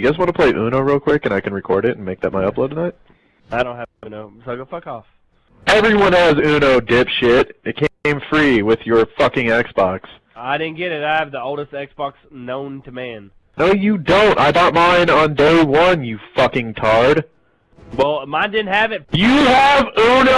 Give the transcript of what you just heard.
You guys want to play Uno real quick and I can record it and make that my upload tonight? I don't have Uno, so go fuck off. Everyone has Uno, dipshit. It came free with your fucking Xbox. I didn't get it. I have the oldest Xbox known to man. No, you don't. I bought mine on day one, you fucking tard. Well, mine didn't have it. You have Uno!